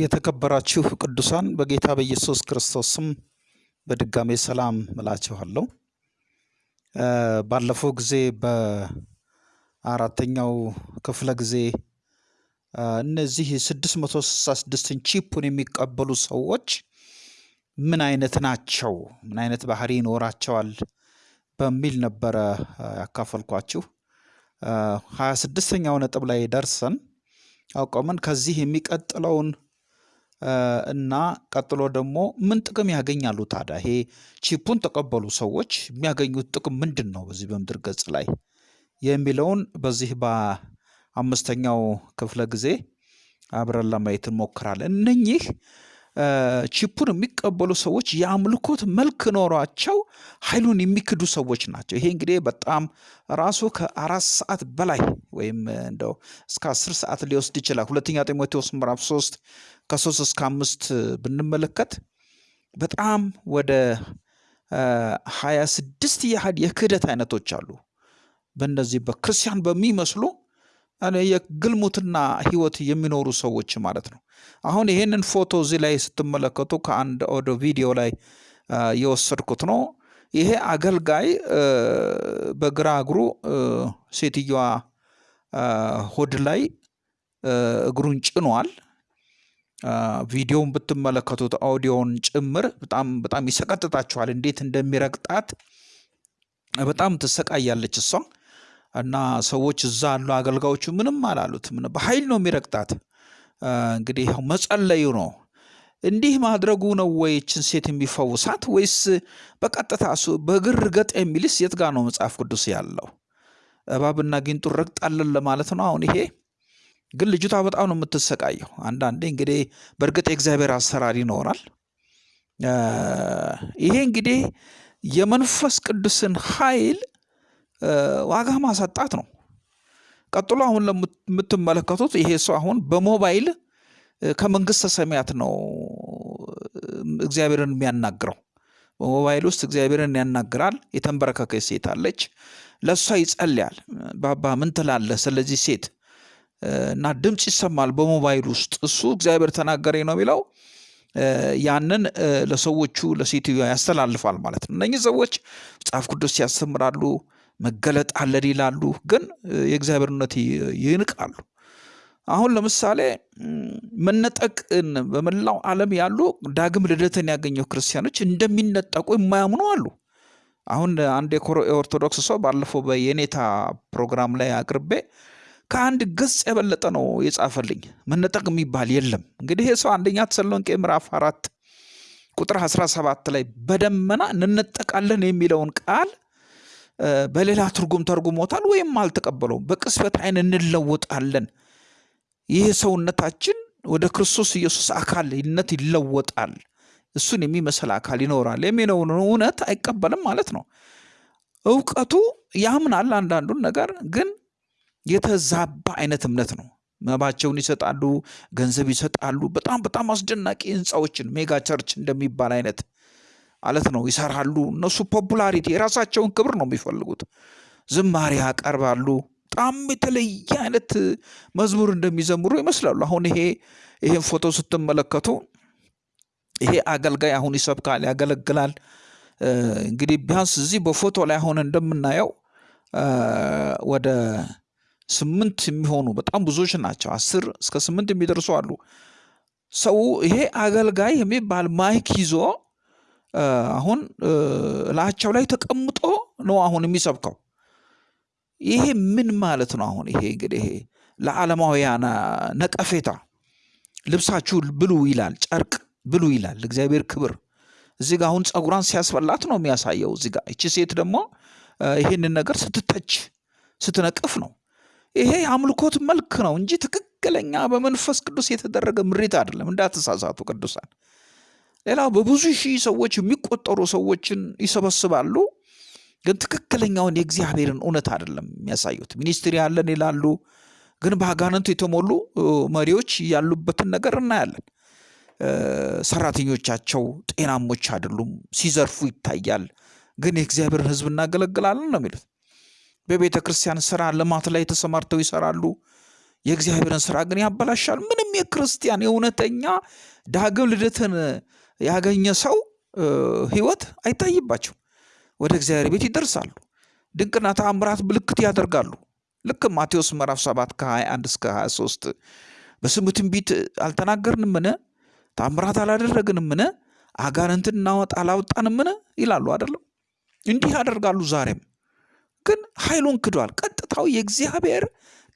የተከበራችሁ ቅዱሳን በጌታ በኢየሱስ ክርስቶስ ስም በድጋሜ ሰላም እላችኋለሁ። ባለፈው ጊዜ በአራተኛው ክፍለ ጊዜ እነዚህ 666ን ቺፑን የሚቀበሉ ሰዎች ምን አይነት ናቸው? ምን አይነት ባህሪ ይኖራቸዋል? በሚል ነበረ ያካፈልኳችሁ። ሀያ ስድስተኛው ነጥብ ላይ ደርሰን አውቀምን ከዚህ የሚቀጥለውን እና ቀጥሎ ደግሞ ምን ጥቅም ያገኛሉ ታዲያ? ይሄ ቺፑን ተቀበሉ ሰዎች የሚያገኙት ጥቅም ምንድን ነው በዚህ በምድር ገጽ ላይ የሚለውን በዚህ በአምስተኛው ክፍለ ጊዜ አብረን ለማየት እንሞክራለን። እነኚህ ቺፑን የሚቀበሉ ሰዎች የአምልኮት መልክ ኖሯቸው ኃይሉን የሚክዱ ሰዎች ናቸው። ይሄ እንግዲህ በጣም ራሱ ከአራት ሰዓት በላይ ወይም እንደው እስከ አስር ሰዓት ሊወስድ ይችላል። ሁለተኛ ጢሞቴዎስ ምዕራፍ ሶስት ከሶስት እስከ አምስት ብንመለከት በጣም ወደ ሀያ ስድስት ያህል የክህደት አይነቶች አሉ። በእነዚህ በክርስቲያን በሚመስሉ የግልሙትና ህይወት የሚኖሩ ሰዎች ማለት ነው። አሁን ይሄንን ፎቶ እዚህ ላይ ስትመለከቱ ከአንድ ኦዲዮ ቪዲዮ ላይ የወሰድኩት ነው። ይሄ አገልጋይ በግራ እግሩ ሴትዮዋ ሆድ ላይ እግሩን ጭኗል። ቪዲዮውን ብትመለከቱት አውዲዮውን ጭምር በጣም በጣም ይሰቀጥጣችኋል። እንዴት እንደሚረግጣት በጣም ትሰቃያለች እሷ እና ሰዎች እዛ ያሉ አገልጋዮቹ ምንም አላሉት። ምን በኃይል ነው የሚረግጣት። እንግዲህ መጸለዩ ነው። እንዲህ ማድረጉ ነው ወይ ይችን ሴት የሚፈውሳት ወይስ በቀጥታ እሱ በግር ገጥ የሚልስ የት ጋር ነው መጽሐፍ ቅዱስ ያለው? እባብና ጊንጡን ረግጣለን ለማለት ነው። አሁን ይሄ ግን ልጅቷ በጣም ነው የምትሰቃየው። አንዳንዴ እንግዲህ በእርግጥ የእግዚአብሔር አሰራር ይኖራል። ይሄ እንግዲህ የመንፈስ ቅዱስን ኃይል ዋጋ ማሳጣት ነው። ቀጥሎ አሁን ለምትመለከቱት ይሄ ሰው አሁን በሞባይል ከመንግስተ ሰማያት ነው እግዚአብሔርን የሚያናግረው። በሞባይል ውስጥ እግዚአብሔርን ያናግራል። የተንበረከከች ሴት አለች። ለእሷ ይጸልያል። ባባ ምን ትላለህ ስለዚህ ሴት እና ድምፅ ይሰማል በሞባይል ውስጥ እሱ እግዚአብሔር ተናገረኝ ነው የሚለው ያንን ለሰዎቹ ለሴትዮዋ ያስተላልፋል ማለት ነው። እነኚህ ሰዎች መጽሐፍ ቅዱስ ያስተምራሉ፣ መገለጥ አለን ይላሉ፣ ግን የእግዚአብሔርነት ይንቃሉ። አሁን ለምሳሌ መነጠቅን በመላው ዓለም ያሉ ዳግም ልደትን ያገኘው ክርስቲያኖች እንደሚነጠቁ የማያምኑ አሉ። አሁን አንድ የኦርቶዶክስ ሰው ባለፈው በየኔታ ፕሮግራም ላይ አቅርቤ ከአንድ ገጽ የበለጠ ነው የጻፈልኝ። መነጠቅ የሚባል የለም። እንግዲህ ይህ ሰው አንደኛ ተሰሎንቄ ምዕራፍ አራት ቁጥር 17 ላይ በደመና እንነጠቃለን የሚለውን ቃል በሌላ ትርጉም ተርጉሞታል ወይም አልተቀበለውም። በቅጽበት አይን እንለወጣለን፣ ይህ ሰውነታችን ወደ ክርስቶስ ኢየሱስ አካልነት ይለወጣል፣ እሱን የሚመስል አካል ይኖራል የሚለውን እውነት አይቀበልም ማለት ነው። እውቀቱ ያምናል አንዳንዱን ነገር ግን የተዛባ አይነት እምነት ነው። መባቸውን ይሰጣሉ፣ ገንዘብ ይሰጣሉ። በጣም በጣም አስደናቂ ህንፃዎችን mega church እንደሚባል አይነት ማለት ነው ይሰራሉ። እነሱ ፖፑላሪቲ የራሳቸውን ክብር ነው የሚፈልጉት። ዝማሬ ያቀርባሉ። በጣም የተለየ አይነት መዝሙር እንደሚዘምሩ ይመስላሉ። አሁን ይሄ ይሄን ፎቶ ስትመለከቱ ይሄ አገልጋይ አሁን ይሰብካል፣ ያገለግላል። እንግዲህ ቢያንስ እዚህ በፎቶ ላይ አሁን እንደምናየው ወደ ስምንት የሚሆኑ በጣም ብዙዎች ናቸው። አስር እስከ ስምንት የሚደርሱ አሉ። ሰው ይሄ አገልጋይ የሚባል ማይክ ይዞ አሁን ላቸው ላይ ተቀምጦ ነው አሁን የሚሰብከው። ይሄ ምን ማለት ነው? አሁን ይሄ እንግዲህ ለዓለማውያን ነቀፌታ ልብሳችሁ ብሉ ይላል፣ ጨርቅ ብሉ ይላል። እግዚአብሔር ክብር እዚህ ጋር አሁን ፀጉሯን ሲያስፈላት ነው የሚያሳየው። እዚህ ጋር እቺ ሴት ደግሞ ይሄንን ነገር ስትተች ስትነቅፍ ነው። ይሄ የአምልኮት መልክ ነው እንጂ ትክክለኛ በመንፈስ ቅዱስ የተደረገ ምሪት አይደለም። እንዳትሳሳቱ ቅዱሳን። ሌላው በብዙ ሺህ ሰዎች የሚቆጠሩ ሰዎችን ይሰበስባሉ፣ ግን ትክክለኛውን የእግዚአብሔርን እውነት አይደለም የሚያሳዩት። ሚኒስትሪ ያለን ይላሉ፣ ግን በአጋንንቱ የተሞሉ መሪዎች ያሉበትን ነገር እናያለን። ሰራተኞቻቸው ጤናሞች አይደሉም፣ ሲዘርፉ ይታያል። ግን የእግዚአብሔርን ሕዝብ እናገለግላለን ነው የሚሉት። በቤተ ክርስቲያን ስራ ልማት ላይ ተሰማርተው ይሰራሉ። የእግዚአብሔርን ስራ ግን ያበላሻል። ምንም የክርስቲያን የእውነተኛ ዳግም ልደትን ያገኘ ሰው ህይወት አይታይባቸው። ወደ እግዚአብሔር ቤት ይደርሳሉ። ድንቅና ተአምራት ምልክት ያደርጋሉ። ልክ ማቴዎስ ምዕራፍ 7 ከ21 እስከ 23 በስሙ ትንቢት አልተናገርንምን? ተአምራት አላደረግንምን? አጋንንትን እናወጣ አላወጣንምን? ይላሉ አይደለም? እንዲህ ያደርጋሉ። ዛሬም ግን ኃይሉን ክዷል። ቀጥታው የእግዚአብሔር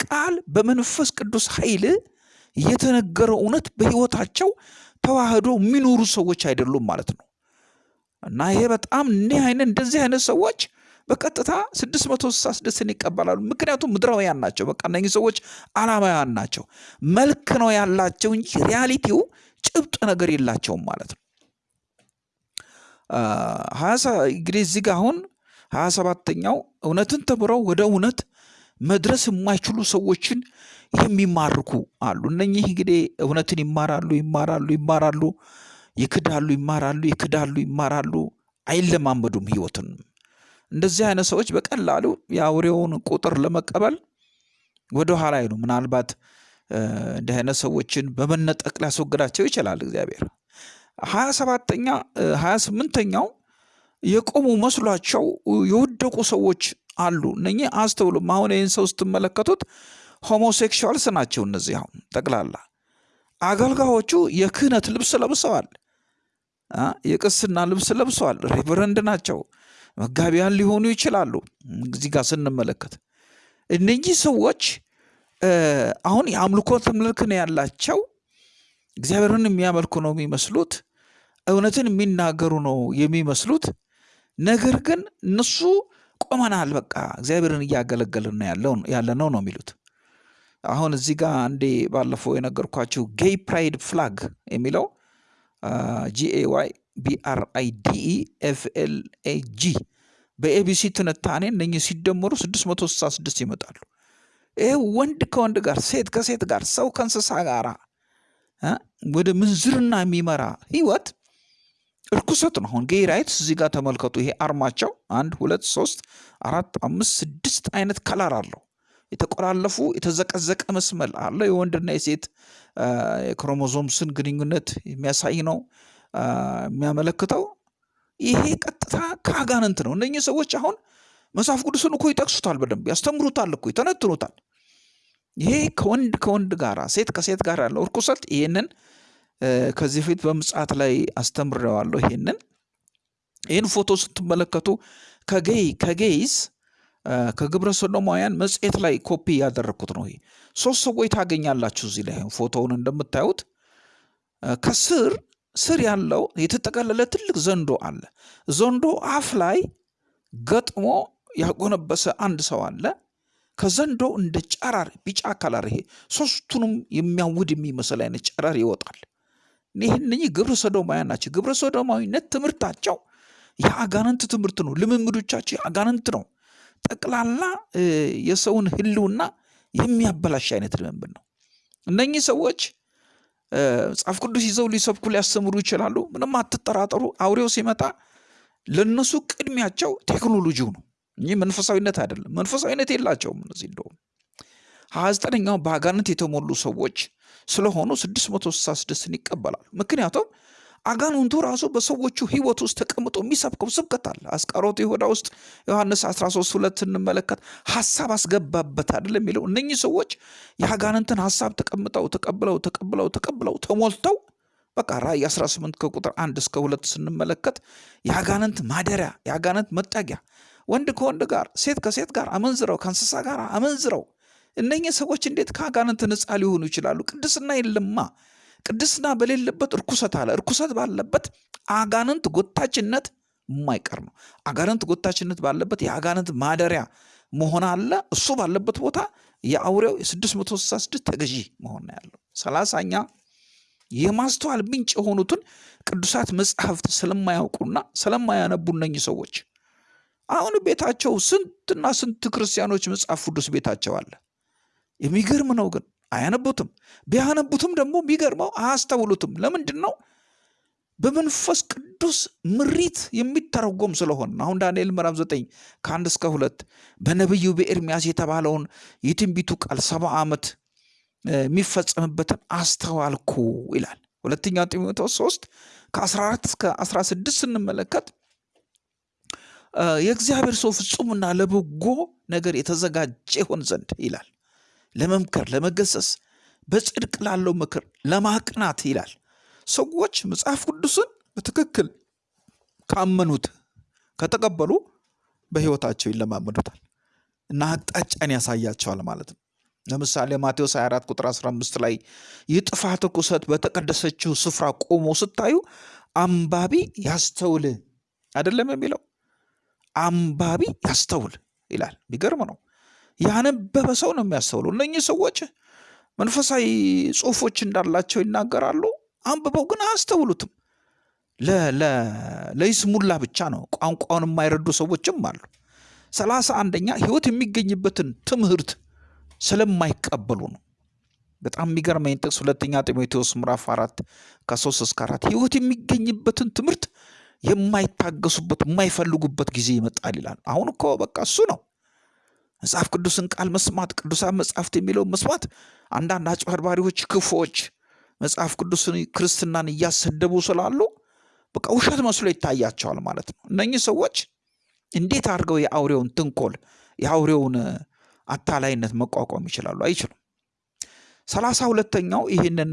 ቃል በመንፈስ ቅዱስ ኃይል የተነገረው እውነት በህይወታቸው ተዋህዶ የሚኖሩ ሰዎች አይደሉም ማለት ነው። እና ይሄ በጣም እኒህ አይነት እንደዚህ አይነት ሰዎች በቀጥታ 666ን ይቀበላሉ። ምክንያቱም ምድራውያን ናቸው። በቃ እነኚህ ሰዎች አላማውያን ናቸው። መልክ ነው ያላቸው እንጂ ሪያሊቲው ጭብጥ ነገር የላቸውም ማለት ነው። እንግዲህ እዚህ ጋ አሁን ሀያ ሰባተኛው እውነትን ተምረው ወደ እውነት መድረስ የማይችሉ ሰዎችን የሚማርኩ አሉ። እነኚህ እንግዲህ እውነትን ይማራሉ ይማራሉ ይማራሉ ይክዳሉ ይማራሉ ይክዳሉ ይማራሉ አይለማመዱም ህይወትን። እንደዚህ አይነት ሰዎች በቀላሉ የአውሬውን ቁጥር ለመቀበል ወደ ኋላ አይሉ። ምናልባት እንዲህ አይነት ሰዎችን በመነጠቅ ሊያስወግዳቸው ይችላል እግዚአብሔር። ሀያ ሰባተኛ ሀያ ስምንተኛው የቆሙ መስሏቸው የወደቁ ሰዎች አሉ። እነኚህ አስተውሉም። አሁን ይህን ሰው ስትመለከቱት ሆሞሴክሹዋልስ ናቸው። እነዚህ አሁን ጠቅላላ አገልጋዮቹ የክህነት ልብስ ለብሰዋል። የቅስና ልብስ ለብሰዋል። ሬቨረንድ ናቸው። መጋቢያን ሊሆኑ ይችላሉ። እዚህ ጋር ስንመለከት እነኚህ ሰዎች አሁን የአምልኮ መልክ ነው ያላቸው። እግዚአብሔርን የሚያመልኩ ነው የሚመስሉት። እውነትን የሚናገሩ ነው የሚመስሉት። ነገር ግን እነሱ ቆመናል፣ በቃ እግዚአብሔርን እያገለገልን ያለ ነው ነው የሚሉት። አሁን እዚህ ጋር አንዴ ባለፈው የነገርኳቸው gay pride flag የሚለው GAY PRIDE FLAG በ ABC ትንታኔ እነኚህ ሲደመሩ 666 ይመጣሉ። ይህ ወንድ ከወንድ ጋር፣ ሴት ከሴት ጋር፣ ሰው ከእንስሳ ጋር ወደ ምንዝርና የሚመራ ህይወት እርኩሰት ነው። አሁን gay rights እዚህ ጋር ተመልከቱ። ይሄ አርማቸው አንድ ሁለት ሶስት አራት አምስት ስድስት አይነት color አለው። የተቆላለፉ የተዘቀዘቀ መስመል አለው። የወንድና የሴት የክሮሞዞምስን ግንኙነት የሚያሳይ ነው የሚያመለክተው። ይሄ ቀጥታ ከአጋንንት ነው። እነኚህ ሰዎች አሁን መጽሐፍ ቅዱስን እኮ ይጠቅሱታል፣ በደንብ ያስተምሩታል እኮ ይተነትኑታል። ይሄ ከወንድ ከወንድ ጋር ሴት ከሴት ጋር ያለው እርኩሰት ይህንን ከዚህ በፊት በምጽአት ላይ አስተምሬዋለሁ። ይሄንን ይህን ፎቶ ስትመለከቱ ከ gay ከ gays ከግብረ ሰዶማውያን መጽሔት ላይ ኮፒ ያደረግኩት ነው። ይሄ ሶስት ሰዎች ታገኛላችሁ እዚህ ላይ ፎቶውን እንደምታዩት ከስር ስር ያለው የተጠቀለለ ትልቅ ዘንዶ አለ። ዘንዶ አፍ ላይ ገጥሞ ያጎነበሰ አንድ ሰው አለ። ከዘንዶ እንደ ጨረር ቢጫ color ይሄ ሶስቱንም የሚያውድ የሚመስል አይነት ጨረር ይወጣል። ይህ ግብረ ሰዶማውያን ናቸው። ግብረ ሰዶማዊነት ትምህርታቸው የአጋንንት ትምህርት ነው። ልምምዶቻቸው የአጋንንት ነው። ጠቅላላ የሰውን ሕልውና የሚያበላሽ አይነት ልምምድ ነው። እነኚህ ሰዎች መጽሐፍ ቅዱስ ይዘው ሊሰብኩ ሊያስተምሩ ይችላሉ። ምንም አትጠራጠሩ። አውሬው ሲመጣ ለነሱ ቅድሚያቸው ቴክኖሎጂው ነው እንጂ መንፈሳዊነት አይደለም። መንፈሳዊነት የላቸውም። እነዚህ እንደውም ሀያ ዘጠነኛው በአጋንንት የተሞሉ ሰዎች ስለሆኑ 666ን ይቀበላሉ። ምክንያቱም አጋንንቱ ራሱ በሰዎቹ ህይወት ውስጥ ተቀምጦ የሚሰብከው ስብከት አለ። አስቆሮቱ ይሁዳ ውስጥ ዮሐንስ 13 ሁለት ስንመለከት ሀሳብ አስገባበት አይደለም የሚለው እነኚህ ሰዎች የአጋንንትን ሀሳብ ተቀምጠው ተቀብለው ተቀብለው ተቀብለው ተሞልተው በቃ ራእይ 18 ከቁጥር አንድ እስከ ሁለት ስንመለከት የአጋንንት ማደሪያ የአጋንንት መጠጊያ ወንድ ከወንድ ጋር ሴት ከሴት ጋር አመንዝረው ከእንስሳ ጋር አመንዝረው እነኚህ ሰዎች እንዴት ከአጋንንት ነፃ ሊሆኑ ይችላሉ? ቅድስና የለማ። ቅድስና በሌለበት እርኩሰት አለ። እርኩሰት ባለበት አጋንንት ጎታችነት የማይቀር ነው። አጋንንት ጎታችነት ባለበት የአጋንንት ማደሪያ መሆን አለ። እሱ ባለበት ቦታ የአውሬው የ666 ተገዢ መሆን ያለው። ሰላሳኛ የማስተዋል ምንጭ የሆኑትን ቅዱሳት መጽሐፍት ስለማያውቁና ስለማያነቡ እነኚህ ሰዎች አሁን ቤታቸው ስንትና ስንት ክርስቲያኖች መጽሐፍ ቅዱስ ቤታቸው አለ። የሚገርም ነው ግን አያነቡትም። ቢያነቡትም ደግሞ የሚገርመው አያስተውሉትም። ለምንድን ነው? በመንፈስ ቅዱስ ምሪት የሚተረጎም ስለሆን አሁን ዳንኤል ምዕራፍ ዘጠኝ ከአንድ እስከ ሁለት በነቢዩ በኤርሚያስ የተባለውን የትንቢቱ ቃል ሰባ ዓመት የሚፈጸምበትን አስተዋልኩ ይላል። ሁለተኛ ጢሞቴዎስ 3 ከ14 እስከ 16 ስንመለከት የእግዚአብሔር ሰው ፍጹምና ለበጎ ነገር የተዘጋጀ ይሆን ዘንድ ይላል። ለመምከር፣ ለመገሰስ፣ በጽድቅ ላለው ምክር ለማቅናት ይላል። ሰዎች መጽሐፍ ቅዱስን በትክክል ካመኑት ከተቀበሉ በሕይወታቸው ይለማመዱታል እና አቅጣጫን ያሳያቸዋል ማለት ነው። ለምሳሌ ማቴዎስ 24 ቁጥር 15 ላይ የጥፋት ርኩሰት በተቀደሰችው ስፍራ ቆሞ ስታዩ አንባቢ ያስተውል አይደለም የሚለው አንባቢ ያስተውል ይላል። የሚገርም ነው። ያነበበ ሰው ነው የሚያስተውሉ። እነኚህ ሰዎች መንፈሳዊ ጽሑፎች እንዳላቸው ይናገራሉ። አንብበው ግን አያስተውሉትም። ለይስሙላ ብቻ ነው። ቋንቋውን የማይረዱ ሰዎችም አሉ። ሰላሳ አንደኛ ህይወት የሚገኝበትን ትምህርት ስለማይቀበሉ ነው። በጣም የሚገርመኝ ጥቅስ ሁለተኛ ጢሞቴዎስ ምዕራፍ አራት ከሶስት እስከ አራት ህይወት የሚገኝበትን ትምህርት የማይታገሱበት የማይፈልጉበት ጊዜ ይመጣል ይላል። አሁን እኮ በቃ እሱ ነው መጽሐፍ ቅዱስን ቃል መስማት፣ ቅዱሳን መጽሐፍት የሚለውን መስማት። አንዳንድ አጭበርባሪዎች፣ ክፎች መጽሐፍ ቅዱስን ክርስትናን እያሰደቡ ስላሉ በቃ ውሸት መስሎ ይታያቸዋል ማለት ነው። እነኚህ ሰዎች እንዴት አድርገው የአውሬውን ትንኮል የአውሬውን አታላይነት መቋቋም ይችላሉ? አይችሉም። ሰላሳ ሁለተኛው ይህንን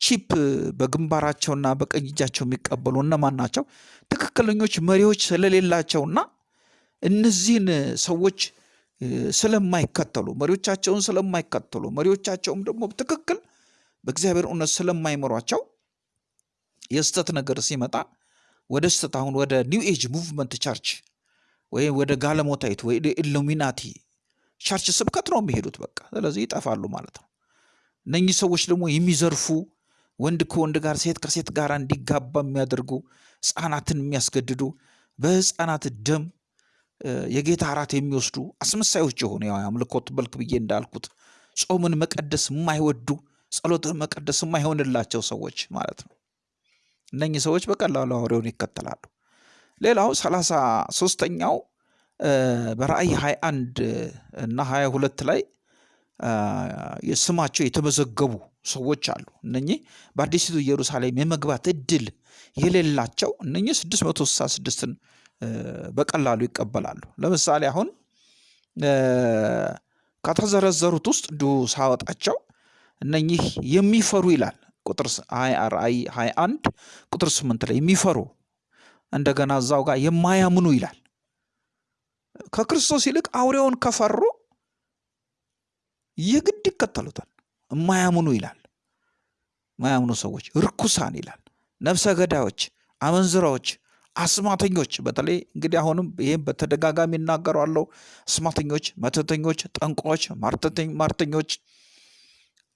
chip በግንባራቸውና በቀኝ እጃቸው የሚቀበሉ እነማን ናቸው? ትክክለኞች መሪዎች ስለሌላቸውና እነዚህን ሰዎች ስለማይከተሉ መሪዎቻቸውን ስለማይከተሉ መሪዎቻቸውም ደግሞ ትክክል በእግዚአብሔር እውነት ስለማይመሯቸው የስተት ነገር ሲመጣ ወደ ስተት አሁን ወደ new age movement church ወይም ወደ ጋለሞታይት ወይ Illuminati church ስብከት ነው የሚሄዱት። በቃ ስለዚህ ይጠፋሉ ማለት ነው። እነኚህ ሰዎች ደግሞ የሚዘርፉ ወንድ ከወንድ ጋር ሴት ከሴት ጋር እንዲጋባ የሚያደርጉ ሕፃናትን የሚያስገድዱ በሕፃናት ደም የጌታ እራት የሚወስዱ አስመሳዮች የሆኑ ያው አምልኮት መልክ ብዬ እንዳልኩት ጾምን መቀደስ የማይወዱ ጸሎትን መቀደስ የማይሆንላቸው ሰዎች ማለት ነው። እነኚህ ሰዎች በቀላሉ አውሬውን ይከተላሉ። ሌላው ሰላሳ ሶስተኛው በራእይ 21 እና 22 ላይ ስማቸው የተመዘገቡ ሰዎች አሉ። እነኚህ በአዲሲቱ ኢየሩሳሌም የመግባት እድል የሌላቸው እነኚህ 666ን በቀላሉ ይቀበላሉ። ለምሳሌ አሁን ከተዘረዘሩት ውስጥ እንዲሁ ሳወጣቸው እነኚህ የሚፈሩ ይላል ቁጥር ራእይ 21 ቁጥር 8 ላይ የሚፈሩ እንደገና እዛው ጋር የማያምኑ ይላል። ከክርስቶስ ይልቅ አውሬውን ከፈሩ የግድ ይከተሉታል። የማያምኑ ይላል። የማያምኑ ሰዎች ርኩሳን ይላል። ነፍሰ ገዳዮች፣ አመንዝራዎች፣ አስማተኞች በተለይ እንግዲህ አሁንም ይህም በተደጋጋሚ እናገራለሁ። አስማተኞች፣ መተተኞች፣ ጠንቋዎች፣ ማርተኞች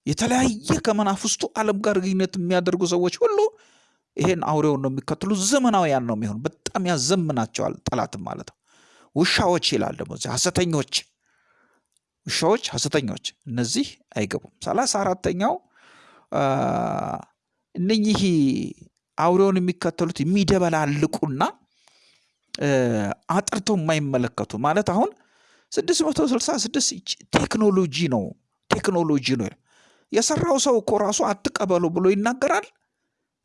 የተለያየ ከመናፍስቱ ዓለም ጋር ግንኙነት የሚያደርጉ ሰዎች ሁሉ ይሄን አውሬውን ነው የሚከተሉ። ዘመናውያን ነው የሚሆኑ። በጣም ያዘምናቸዋል ጠላትም ማለት ነው። ውሻዎች ይላል ደግሞ ሐሰተኞች ውሻዎች፣ ሐሰተኞች እነዚህ አይገቡም። ሰላሳ አራተኛው እነኚህ አውሬውን የሚከተሉት የሚደበላልቁና አጥርተው የማይመለከቱ ማለት አሁን 666 ቴክኖሎጂ ነው ቴክኖሎጂ ነው የሰራው ሰው እኮ ራሱ አትቀበሉ ብሎ ይናገራል።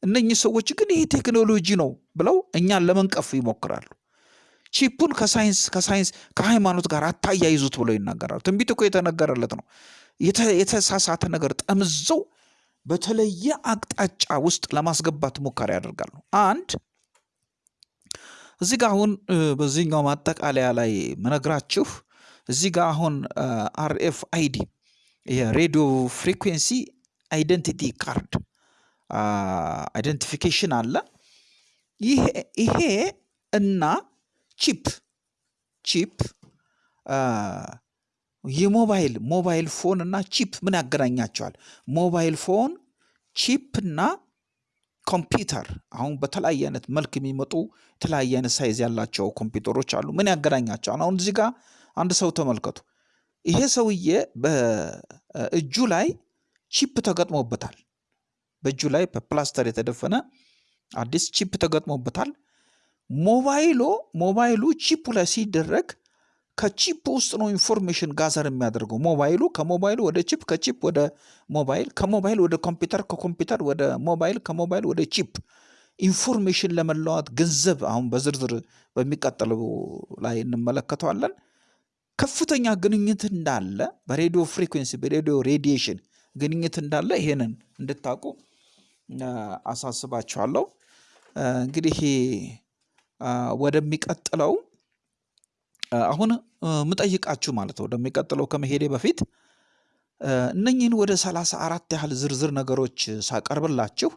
እነኚህ ሰዎች ግን ይሄ ቴክኖሎጂ ነው ብለው እኛን ለመንቀፍ ይሞክራሉ። chip ኡን ከሳይንስ ከሳይንስ ከሃይማኖት ጋር አታያይዙት ብሎ ይናገራሉ። ትንቢት እኮ የተነገረለት ነው። የተሳሳተ ነገር ጠምዘው በተለየ አቅጣጫ ውስጥ ለማስገባት ሙከራ ያደርጋሉ። አንድ እዚህ ጋ አሁን በዚህኛው ማጠቃለያ ላይ ምነግራችሁ እዚህ ጋ አሁን RFID የ radio frequency identity card identification አለ። ይሄ እና chip chip የሞባይል mobile phone እና chip ምን ያገናኛቸዋል? mobile phone chip እና ኮምፒውተር አሁን በተለያየ አይነት መልክ የሚመጡ የተለያየ አይነት size ያላቸው ኮምፒውተሮች አሉ። ምን ያገናኛቸዋል? አሁን እዚህ ጋር አንድ ሰው ተመልከቱ። ይሄ ሰውዬ በእጁ ላይ chip ተገጥሞበታል። በእጁ ላይ በፕላስተር የተደፈነ አዲስ chip ተገጥሞበታል። ሞባይሉ ሞባይሉ chip ኡ ላይ ሲደረግ ከ chip ውስጥ ነው information gather የሚያደርገው። ሞባይሉ ከሞባይሉ ወደ chip፣ ከ chip ወደ ሞባይል፣ ከሞባይል ወደ ኮምፒውተር፣ ከኮምፒውተር ወደ ሞባይል፣ ከሞባይል ወደ chip information ለመለዋወጥ ገንዘብ አሁን በዝርዝር በሚቀጥለው ላይ እንመለከተዋለን። ከፍተኛ ግንኙነት እንዳለ በ radio frequency በ radio radiation ግንኙነት እንዳለ ይሄንን እንድታውቁ አሳስባችኋለሁ። እንግዲህ ወደሚቀጥለው አሁን ምጠይቃችሁ ማለት ነው ወደሚቀጥለው ከመሄዴ በፊት እነኝህን ወደ ሰላሳ አራት ያህል ዝርዝር ነገሮች ሳቀርብላችሁ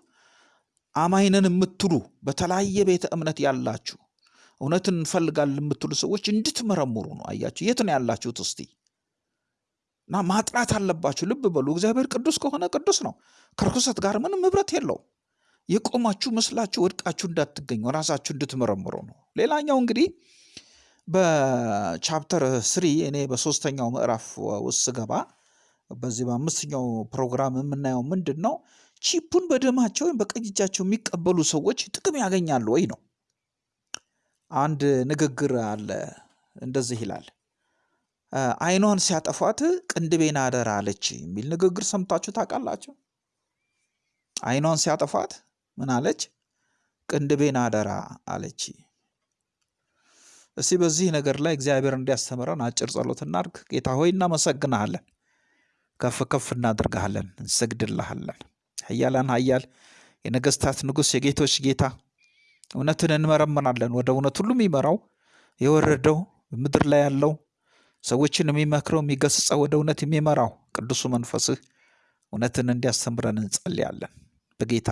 አማኝነን የምትሉ በተለያየ ቤተ እምነት ያላችሁ እውነትን እንፈልጋለን የምትሉ ሰዎች እንድትመረምሩ ነው። አያችሁ፣ የት ነው ያላችሁት? እስቲ እና ማጥራት አለባችሁ። ልብ በሉ። እግዚአብሔር ቅዱስ ከሆነ ቅዱስ ነው። ከርኩሰት ጋር ምንም ህብረት የለውም። የቆማችሁ መስላችሁ ወድቃችሁ እንዳትገኙ ራሳችሁ እንድትመረምሩ ነው። ሌላኛው እንግዲህ በቻፕተር ስሪ እኔ በሶስተኛው ምዕራፍ ውስጥ ስገባ በዚህ በአምስተኛው ፕሮግራም የምናየው ምንድን ነው? ቺፑን በደማቸው ወይም በቀኝ እጃቸው የሚቀበሉ ሰዎች ጥቅም ያገኛሉ ወይ ነው። አንድ ንግግር አለ፣ እንደዚህ ይላል። አይኗን ሲያጠፏት ቅንድቤን አደራ አለች የሚል ንግግር ሰምታችሁ ታውቃላችሁ? አይኗን ሲያጠፏት ምን አለች? ቅንድቤን አደራ አለች። እስቲ በዚህ ነገር ላይ እግዚአብሔር እንዲያስተምረን አጭር ጸሎት እናድርግ። ጌታ ሆይ እናመሰግንሃለን፣ ከፍ ከፍ እናድርግሃለን፣ እንሰግድልሃለን። ኃያላን ኃያል የነገስታት ንጉሥ የጌቶች ጌታ እውነትን እንመረምናለን። ወደ እውነት ሁሉ የሚመራው የወረደው ምድር ላይ ያለው ሰዎችን የሚመክረው የሚገስጸው ወደ እውነት የሚመራው ቅዱሱ መንፈስህ እውነትን እንዲያስተምረን እንጸልያለን። በጌታ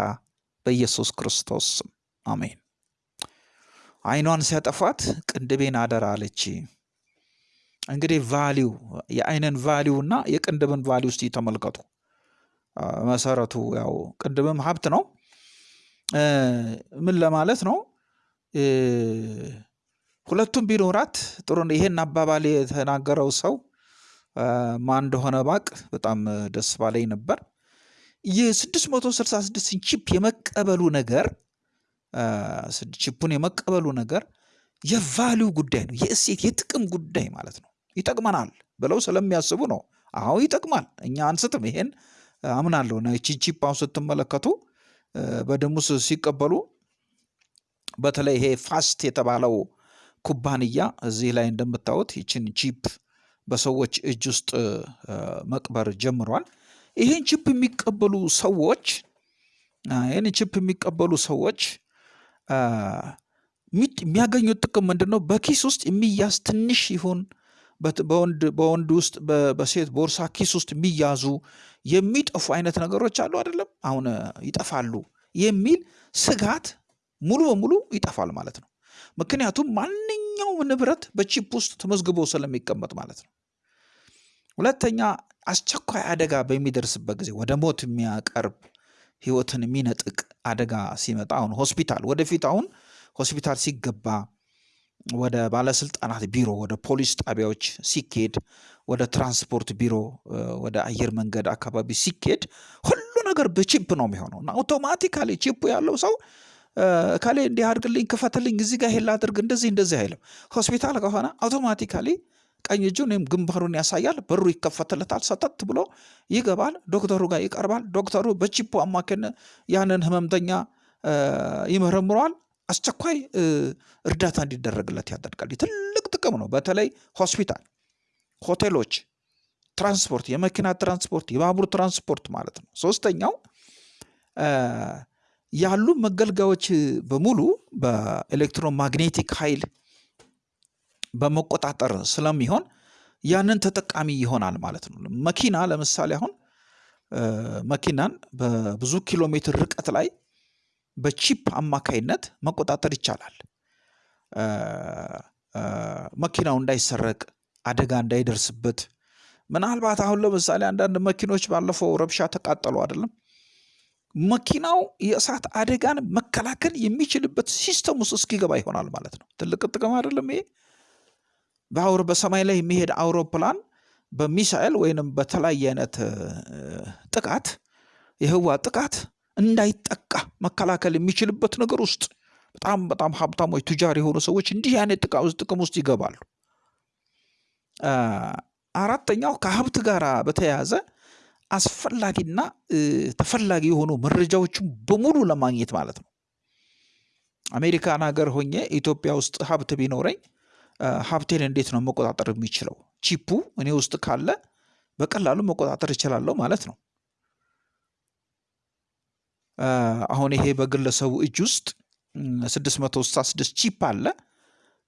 በኢየሱስ ክርስቶስ አሜን። አይኗን ሲያጠፋት ቅንድቤን አደራ አለች። እንግዲህ value የአይንን value እና የቅንድብን value ውስጥ ተመልከቱ። መሰረቱ ያው ቅንድብም ሀብት ነው። ምን ለማለት ነው? ሁለቱም ቢኖራት ጥሩ ይሄን አባባል የተናገረው ሰው ማን እንደሆነ ባውቅ በጣም ደስ ባለኝ ነበር። የ666 chip የመቀበሉ ነገር chip ኡን የመቀበሉ ነገር የ value ጉዳይ ነው። የእሴት የጥቅም ጉዳይ ማለት ነው። ይጠቅመናል ብለው ስለሚያስቡ ነው። አዎ ይጠቅማል፣ እኛ አንስትም። ይሄን አምናለሁ። chip አሁን ስትመለከቱ በደም ውስጥ ሲቀበሉ በተለይ ይሄ ፋስት የተባለው ኩባንያ እዚህ ላይ እንደምታዩት ይችን chip በሰዎች እጅ ውስጥ መቅበር ጀምሯል። ይህን chip የሚቀበሉ ሰዎች ይህን chip የሚቀበሉ ሰዎች የሚያገኙት ጥቅም ምንድን ነው? በኪስ ውስጥ የሚያዝ ትንሽ ይሁን በወንድ ውስጥ በሴት ቦርሳ ኪስ ውስጥ የሚያዙ የሚጠፉ አይነት ነገሮች አሉ አይደለም፣ አሁን ይጠፋሉ የሚል ስጋት ሙሉ በሙሉ ይጠፋል ማለት ነው። ምክንያቱም ማንኛውም ንብረት በቺፕ ውስጥ ተመዝግቦ ስለሚቀመጥ ማለት ነው። ሁለተኛ አስቸኳይ አደጋ በሚደርስበት ጊዜ ወደ ሞት የሚያቀርብ ህይወትን የሚነጥቅ አደጋ ሲመጣ አሁን ሆስፒታል ወደፊት አሁን ሆስፒታል ሲገባ ወደ ባለስልጣናት ቢሮ ወደ ፖሊስ ጣቢያዎች ሲኬድ ወደ ትራንስፖርት ቢሮ ወደ አየር መንገድ አካባቢ ሲኬድ ሁሉ ነገር በቺፕ ነው የሚሆነው እና አውቶማቲካሊ ቺፑ ያለው ሰው ከሌ እንዲህ አድርግልኝ፣ ክፈትልኝ፣ እዚህ ጋር ይሄን ላድርግ፣ እንደዚህ እንደዚህ አይልም። ሆስፒታል ከሆነ አውቶማቲካሊ ቀኝ እጁን ወይም ግንባሩን ያሳያል። በሩ ይከፈትለታል። ሰተት ብሎ ይገባል። ዶክተሩ ጋር ይቀርባል። ዶክተሩ በቺፑ አማካኝነት ያንን ህመምተኛ ይመረምረዋል። አስቸኳይ እርዳታ እንዲደረግለት ያደርጋል። ትልቅ ጥቅም ነው። በተለይ ሆስፒታል፣ ሆቴሎች፣ ትራንስፖርት፣ የመኪና ትራንስፖርት፣ የባቡር ትራንስፖርት ማለት ነው። ሶስተኛው ያሉ መገልገያዎች በሙሉ በኤሌክትሮማግኔቲክ ኃይል በመቆጣጠር ስለሚሆን ያንን ተጠቃሚ ይሆናል ማለት ነው። መኪና ለምሳሌ አሁን መኪናን በብዙ ኪሎ ሜትር ርቀት ላይ በቺፕ አማካይነት መቆጣጠር ይቻላል። መኪናው እንዳይሰረቅ፣ አደጋ እንዳይደርስበት። ምናልባት አሁን ለምሳሌ አንዳንድ መኪኖች ባለፈው ረብሻ ተቃጠሉ አይደለም? መኪናው የእሳት አደጋን መከላከል የሚችልበት system ውስጥ እስኪገባ ይሆናል ማለት ነው። ትልቅ ጥቅም አይደለም ይሄ? በሰማይ ላይ የሚሄድ አውሮፕላን በሚሳኤል ወይንም በተለያየ አይነት ጥቃት የህዋ ጥቃት እንዳይጠቃ መከላከል የሚችልበት ነገር ውስጥ በጣም በጣም ሀብታሞች ቱጃር የሆኑ ሰዎች እንዲህ አይነት ጥቅም ውስጥ ይገባሉ። አራተኛው ከሀብት ጋር በተያያዘ አስፈላጊና ተፈላጊ የሆኑ መረጃዎችን በሙሉ ለማግኘት ማለት ነው። አሜሪካን ሀገር ሆኜ ኢትዮጵያ ውስጥ ሀብት ቢኖረኝ ሀብቴን እንዴት ነው መቆጣጠር የሚችለው? ቺፑ እኔ ውስጥ ካለ በቀላሉ መቆጣጠር እችላለሁ ማለት ነው። አሁን ይሄ በግለሰቡ እጅ ውስጥ ስድስት መቶ ስልሳ ስድስት chip አለ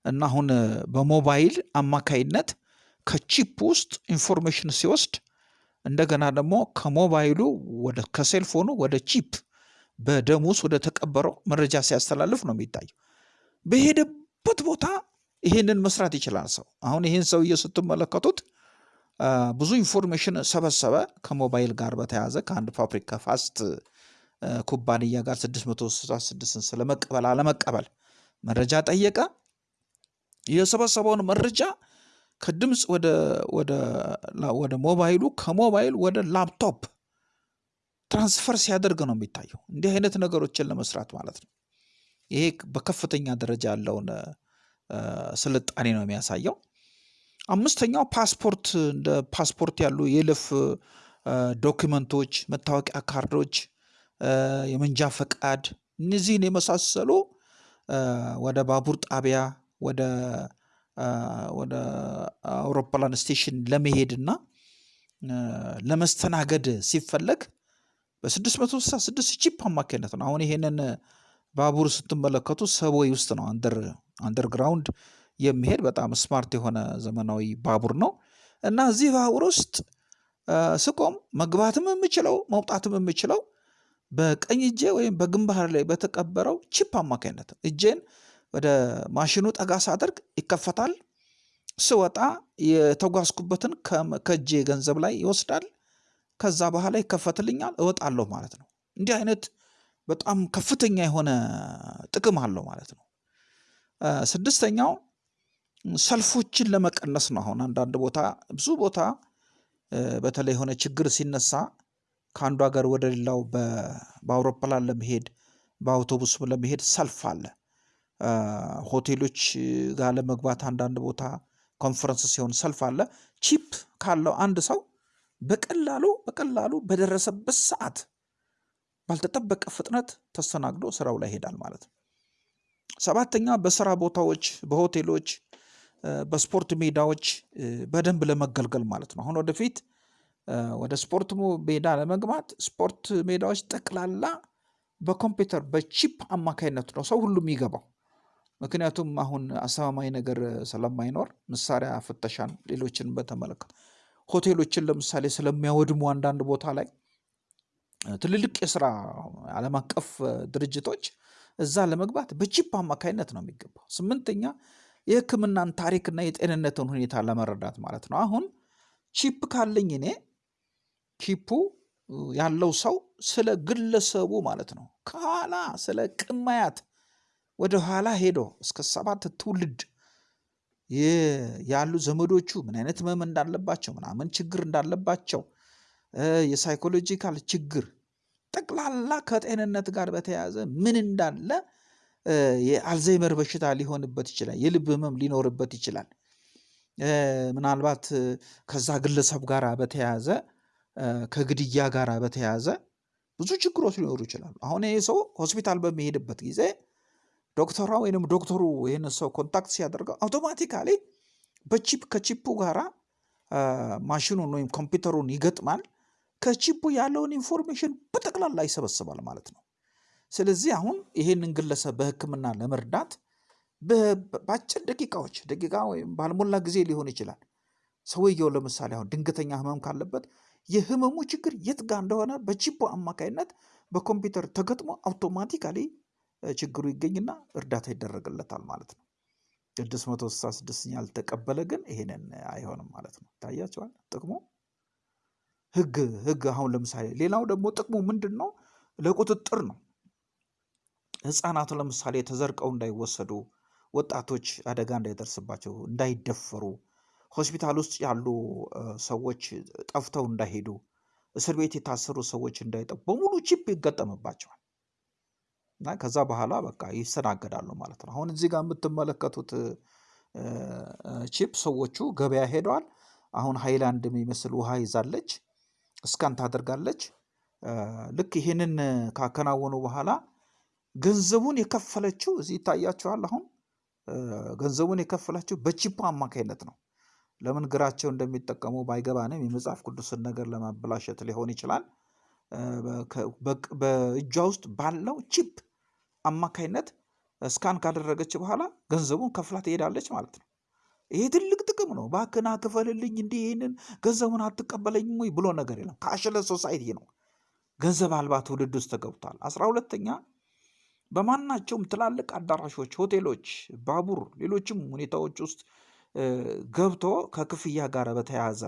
እና አሁን በሞባይል አማካይነት ከ chip ውስጥ information ሲወስድ እንደገና ደግሞ ከሞባይሉ ወደ ከ cellphone ኑ ወደ chip በደም ውስጥ ወደ ተቀበረው መረጃ ሲያስተላልፍ ነው የሚታየው። በሄደበት ቦታ ይሄንን መስራት ይችላል ሰው። አሁን ይህን ሰውዬ ስትመለከቱት ብዙ information ሰበሰበ ከሞባይል ጋር በተያያዘ ከአንድ ፋብሪካ ፋስት ኩባንያ ጋር 666ን ስለመቀበል አለመቀበል መረጃ ጠየቀ። የሰበሰበውን መረጃ ከድምፅ ወደ ወደ ሞባይሉ ከሞባይል ወደ laptop transfer ሲያደርግ ነው የሚታየው። እንዲህ አይነት ነገሮችን ለመስራት ማለት ነው። ይሄ በከፍተኛ ደረጃ ያለውን ስልጣኔ ነው የሚያሳየው። አምስተኛው ፓስፖርት እንደ ፓስፖርት ያሉ የይለፍ document ኦች፣ መታወቂያ ካርዶች፣ የመንጃ ፈቃድ እነዚህን የመሳሰሉ ወደ ባቡር ጣቢያ ወደ ወደ አውሮፕላን station ለመሄድና ለመስተናገድ ሲፈለግ በ666 chip አማካኝነት ነው። አሁን ይሄንን ባቡር ስትመለከቱ subway ውስጥ ነው under underground የሚሄድ በጣም smart የሆነ ዘመናዊ ባቡር ነው እና እዚህ ባቡር ውስጥ ስቆም መግባትም የምችለው መውጣትም የምችለው በቀኝ እጄ ወይም በግንባር ላይ በተቀበረው chip አማካኝነት እጄን ወደ ማሽኑ ጠጋ ሳደርግ ይከፈታል። ስወጣ የተጓዝኩበትን ከእጄ ገንዘብ ላይ ይወስዳል። ከዛ በኋላ ይከፈትልኛል፣ እወጣለሁ ማለት ነው። እንዲህ አይነት በጣም ከፍተኛ የሆነ ጥቅም አለው ማለት ነው። ስድስተኛው ሰልፎችን ለመቀነስ ነው። አሁን አንዳንድ ቦታ ብዙ ቦታ በተለይ የሆነ ችግር ሲነሳ ከአንዱ ሀገር ወደ ሌላው በአውሮፕላን ለመሄድ በአውቶቡስ ለመሄድ ሰልፍ አለ። ሆቴሎች ጋር ለመግባት አንዳንድ ቦታ ኮንፈረንስ ሲሆን ሰልፍ አለ። chip ካለው አንድ ሰው በቀላሉ በቀላሉ በደረሰበት ሰዓት ባልተጠበቀ ፍጥነት ተስተናግዶ ስራው ላይ ይሄዳል ማለት ነው። ሰባተኛ በስራ ቦታዎች፣ በሆቴሎች፣ በስፖርት ሜዳዎች በደንብ ለመገልገል ማለት ነው። አሁን ወደፊት ወደ ስፖርት ሜዳ ለመግባት ስፖርት ሜዳዎች ጠቅላላ በኮምፒውተር በቺፕ አማካይነት ነው ሰው ሁሉ የሚገባው። ምክንያቱም አሁን አስተማማኝ ነገር ስለማይኖር መሳሪያ ፍተሻን፣ ሌሎችን በተመለከተ ሆቴሎችን ለምሳሌ ስለሚያወድሙ አንዳንድ ቦታ ላይ ትልልቅ የስራ ዓለም አቀፍ ድርጅቶች እዛ ለመግባት በቺፕ አማካይነት ነው የሚገባው። ስምንተኛ የሕክምናን ታሪክና የጤንነትን ሁኔታ ለመረዳት ማለት ነው። አሁን ቺፕ ካለኝ እኔ ቺፑ ያለው ሰው ስለ ግለሰቡ ማለት ነው ከኋላ ስለ ቅማያት ወደ ኋላ ሄዶ እስከ ሰባት ትውልድ ያሉ ዘመዶቹ ምን አይነት ህመም እንዳለባቸው ምናምን ችግር እንዳለባቸው የሳይኮሎጂካል ችግር ጠቅላላ ከጤንነት ጋር በተያያዘ ምን እንዳለ የአልዛይመር በሽታ ሊሆንበት ይችላል። የልብ ህመም ሊኖርበት ይችላል። ምናልባት ከዛ ግለሰብ ጋር በተያያዘ ከግድያ ጋር በተያያዘ ብዙ ችግሮች ሊኖሩ ይችላሉ። አሁን ይህ ሰው ሆስፒታል በሚሄድበት ጊዜ ዶክተሯ ወይም ዶክተሩ ይህን ሰው contact ሲያደርገው automatically በ chip ከ chip ኡ ጋራ ማሽኑን ወይም ኮምፒውተሩን ይገጥማል። ከ chip ኡ ያለውን information በጠቅላላ ይሰበስባል ማለት ነው። ስለዚህ አሁን ይሄንን ግለሰብ በሕክምና ለመርዳት በአጭር ደቂቃዎች ደቂቃ ወይም ባልሞላ ጊዜ ሊሆን ይችላል። ሰውየው ለምሳሌ አሁን ድንገተኛ ህመም ካለበት የህመሙ ችግር የት ጋር እንደሆነ በቺፑ አማካይነት በኮምፒውተር ተገጥሞ አውቶማቲካሊ ችግሩ ይገኝና እርዳታ ይደረግለታል ማለት ነው። ስድስት መቶ ስልሳ ስድስት ያልተቀበለ ግን ይሄንን አይሆንም ማለት ነው። ይታያቸዋል ጥቅሙ ህግ ህግ አሁን ለምሳሌ ሌላው ደግሞ ጥቅሙ ምንድን ነው? ለቁጥጥር ነው። ህፃናቱ ለምሳሌ ተዘርቀው እንዳይወሰዱ፣ ወጣቶች አደጋ እንዳይደርስባቸው፣ እንዳይደፈሩ፣ ሆስፒታል ውስጥ ያሉ ሰዎች ጠፍተው እንዳይሄዱ፣ እስር ቤት የታሰሩ ሰዎች እንዳይጠፉ በሙሉ chip ይገጠምባቸዋል እና ከዛ በኋላ በቃ ይስተናገዳሉ ማለት ነው። አሁን እዚህ ጋር የምትመለከቱት chip ሰዎቹ ገበያ ሄደዋል። አሁን ሃይላንድ የሚመስል ውሃ ይዛለች፣ scan ታደርጋለች። ልክ ይህንን ካከናወኑ በኋላ ገንዘቡን የከፈለችው እዚህ ይታያችኋል። አሁን ገንዘቡን የከፈለችው በ chip ኡ አማካይነት ነው። ለምን ግራቸውን እንደሚጠቀሙ ባይገባንም የመጽሐፍ ቅዱስን ነገር ለማበላሸት ሊሆን ይችላል። በእጇ ውስጥ ባለው chip አማካይነት scan ካደረገች በኋላ ገንዘቡን ከፍላ ትሄዳለች ማለት ነው። ይሄ ትልቅ ጥቅም ነው። ባክና ክፈልልኝ እንዲህ ይህንን ገንዘቡን አትቀበለኝም ወይ ብሎ ነገር የለም። cashless society ነው። ገንዘብ አልባ ትውልድ ውስጥ ተገብቷል። አስራ ሁለተኛ በማናቸውም ትላልቅ አዳራሾች፣ ሆቴሎች፣ ባቡር፣ ሌሎችም ሁኔታዎች ውስጥ ገብቶ ከክፍያ ጋር በተያያዘ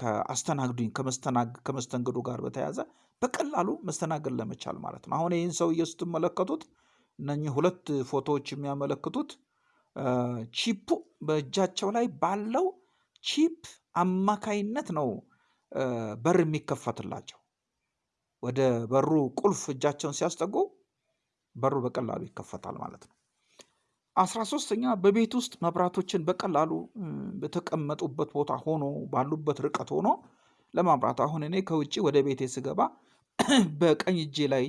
ከአስተናግዱኝ ከመስተንግዶ ጋር በተያያዘ በቀላሉ መስተናገድ ለመቻል ማለት ነው። አሁን ይህን ሰውዬ ስትመለከቱት እነኚህ ሁለት ፎቶዎች የሚያመለክቱት ቺፑ በእጃቸው ላይ ባለው chip አማካይነት ነው በር የሚከፈትላቸው። ወደ በሩ ቁልፍ እጃቸውን ሲያስጠጉ በሩ በቀላሉ ይከፈታል ማለት ነው። አስራ ሶስተኛ በቤት ውስጥ መብራቶችን በቀላሉ በተቀመጡበት ቦታ ሆኖ ባሉበት ርቀት ሆኖ ለማብራት አሁን እኔ ከውጭ ወደ ቤቴ ስገባ በቀኝ እጄ ላይ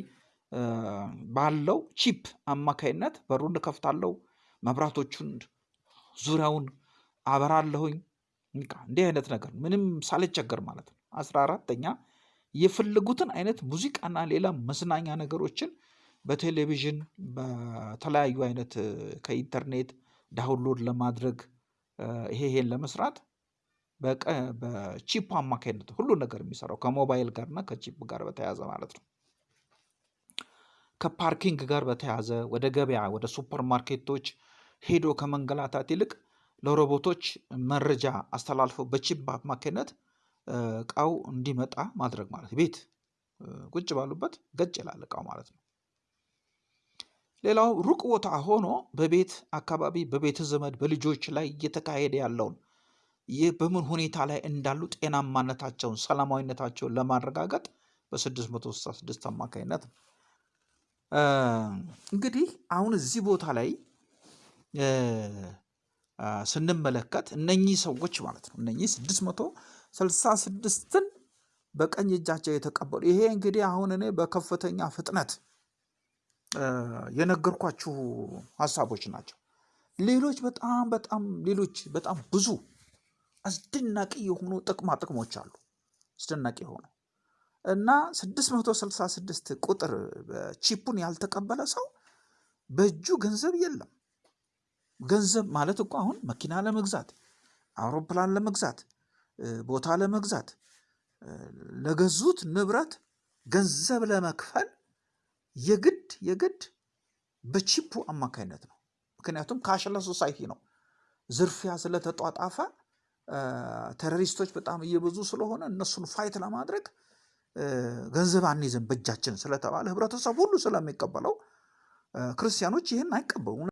ባለው chip አማካይነት በሩን እከፍታለሁ፣ መብራቶቹን ዙሪያውን አበራለሁኝ። እንዲህ አይነት ነገር ምንም ሳልቸገር ማለት ነው። አስራ አራተኛ የፈለጉትን አይነት ሙዚቃና ሌላ መዝናኛ ነገሮችን በቴሌቪዥን በተለያዩ አይነት ከኢንተርኔት download ለማድረግ ይሄ ይሄን ለመስራት በ chip አማካኝነት ሁሉ ነገር የሚሰራው ከሞባይል ጋር እና ከ chip ጋር በተያያዘ ማለት ነው። ከ parking ጋር በተያያዘ ወደ ገበያ ወደ super market ኦች ሄዶ ከመንገላታት ይልቅ ለሮቦቶች መረጃ አስተላልፈው በ chip አማካኝነት እቃው እንዲመጣ ማድረግ ማለት ቤት ቁጭ ባሉበት ገጭ ይላል እቃው ማለት ነው። ሌላው ሩቅ ቦታ ሆኖ በቤት አካባቢ በቤተ ዘመድ በልጆች ላይ እየተካሄደ ያለውን ይህ በምን ሁኔታ ላይ እንዳሉ ጤናማነታቸውን ሰላማዊነታቸውን ለማረጋገጥ በ666 አማካኝነት ነው። እንግዲህ አሁን እዚህ ቦታ ላይ ስንመለከት እነኚህ ሰዎች ማለት ነው እነኚህ 666ን በቀኝ እጃቸው የተቀበሉ ይሄ እንግዲህ አሁን እኔ በከፍተኛ ፍጥነት የነገርኳችሁ ሀሳቦች ናቸው። ሌሎች በጣም በጣም ሌሎች በጣም ብዙ አስደናቂ የሆኑ ጥቅማ ጥቅሞች አሉ። አስደናቂ የሆኑ እና 666 ቁጥር ቺፑን ያልተቀበለ ሰው በእጁ ገንዘብ የለም። ገንዘብ ማለት እኮ አሁን መኪና ለመግዛት፣ አውሮፕላን ለመግዛት፣ ቦታ ለመግዛት፣ ለገዙት ንብረት ገንዘብ ለመክፈል የግድ የግድ በቺፑ አማካኝነት ነው። ምክንያቱም cashless society ነው። ዝርፊያ ስለተጧጧፈ terrorist ኦች በጣም እየበዙ ስለሆነ እነሱን fight ለማድረግ ገንዘብ አንይዝም በእጃችን ስለተባለ ህብረተሰብ ሁሉ ስለሚቀበለው ክርስቲያኖች ይህን አይቀበሉ